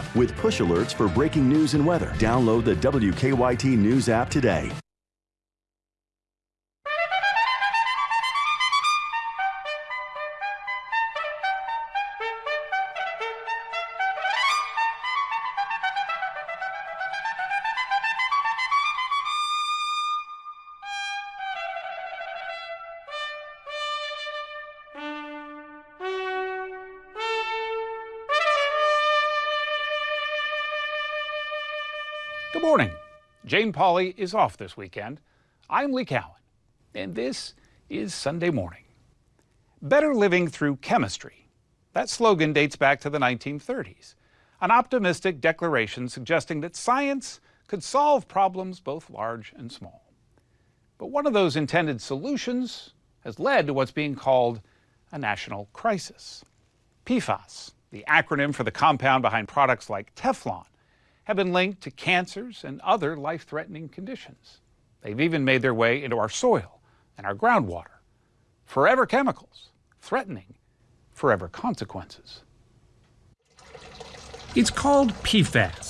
app with push alerts for breaking news and weather. Download the WKYT News app today. Good morning. Jane Pauley is off this weekend. I'm Lee Cowan, and this is Sunday Morning. Better living through chemistry. That slogan dates back to the 1930s, an optimistic declaration suggesting that science could solve problems both large and small. But one of those intended solutions has led to what's being called a national crisis. PFAS, the acronym for the compound behind products like Teflon, have been linked to cancers and other life threatening conditions. They've even made their way into our soil and our groundwater. Forever chemicals, threatening forever consequences. It's called PFAS